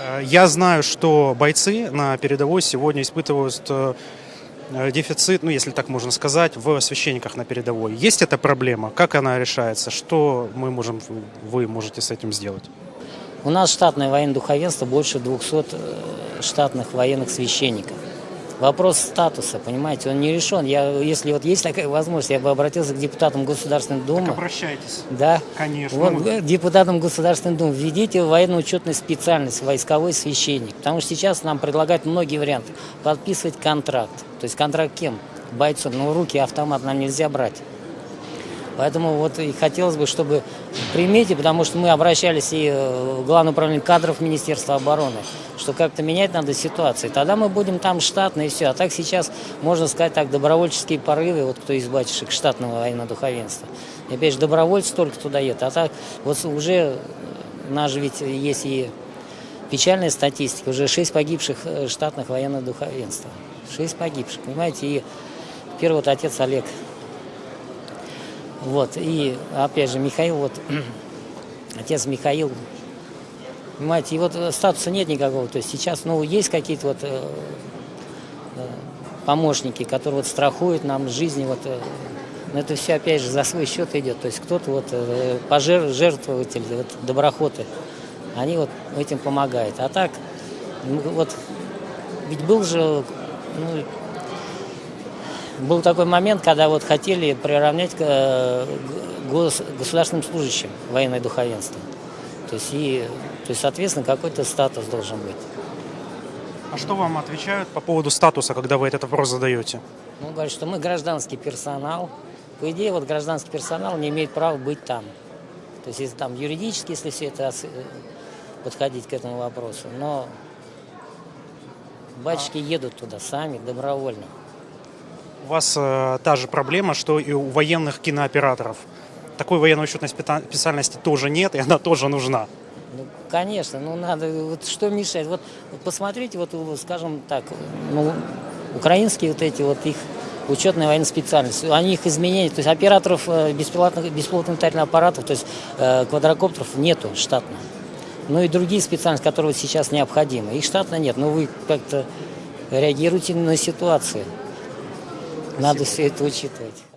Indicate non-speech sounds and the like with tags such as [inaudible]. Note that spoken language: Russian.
Э, Я знаю, что бойцы на передовой сегодня испытывают э, э, дефицит, ну, если так можно сказать, в священниках на передовой. Есть эта проблема? Как она решается? Что мы можем, вы можете с этим сделать? У нас штатное военное духовенство больше 200 э, штатных военных священников. Вопрос статуса, понимаете, он не решен. Я, если вот есть такая возможность, я бы обратился к депутатам Государственной Думы. обращайтесь. Да. Конечно. Вот, Ну, э, депутатам Государственной Думы введите военно-учетную специальность, войсковой священник. Потому что сейчас нам предлагают многие варианты. Подписывать контракт. То есть контракт кем? Бойцом. Но в руки автомат нам нельзя брать. Поэтому вот и хотелось бы, чтобы примите, потому что мы обращались и э, в Главное управление кадров Министерства обороны, что как-то менять надо ситуацию. Тогда мы будем там штатно и все. А так сейчас, можно сказать так, добровольческие порывы, вот кто из батюшек штатного военного духовенства. И опять же, добровольцы только туда едут. А так вот уже нас же ведь есть и печальная статистика, уже 6 погибших э, штатных военных духовенства. 6 погибших, понимаете, и первый вот отец Олег вот, и опять же, Михаил, вот, [clears throat] отец Михаил, понимаете, и вот э, статуса нет никакого, то есть сейчас, ну, есть какие-то вот э, э, помощники, которые вот страхуют нам жизни, вот, э, но это все, опять же, за свой счет идет, то есть кто-то вот, э, пожертвователи, вот, доброхоты, они вот этим помогают, а так, ну, вот, ведь был же, ну, был такой момент, когда вот хотели приравнять к э, гос- государственным служащим военное духовенство. То есть, и, то есть, соответственно, какой-то статус должен быть. а что вам отвечают по поводу статуса, когда вы этот вопрос задаете? Ну, говорят, что мы гражданский персонал. По идее, вот гражданский персонал не имеет права быть там. То есть, если там юридически, если все это э, подходить к этому вопросу. Но батюшки едут туда сами, добровольно. Вас э, та же проблема, что и у военных кинооператоров. Такой военно-учетной специальности тоже нет, и она тоже нужна. Ну, конечно, ну надо, вот что мешает? Вот, посмотрите, вот, вот, скажем так, ну, украинские вот эти вот их учетные военные специальности, они их изменения, то есть операторов э, беспилотных, беспилотных летательных аппаратов, то есть э, квадрокоптеров нету штатно. Ну и другие специальности, которые вот сейчас необходимы, их штатно нет, но вы как-то реагируете на ситуацию. Надо все это учитывать.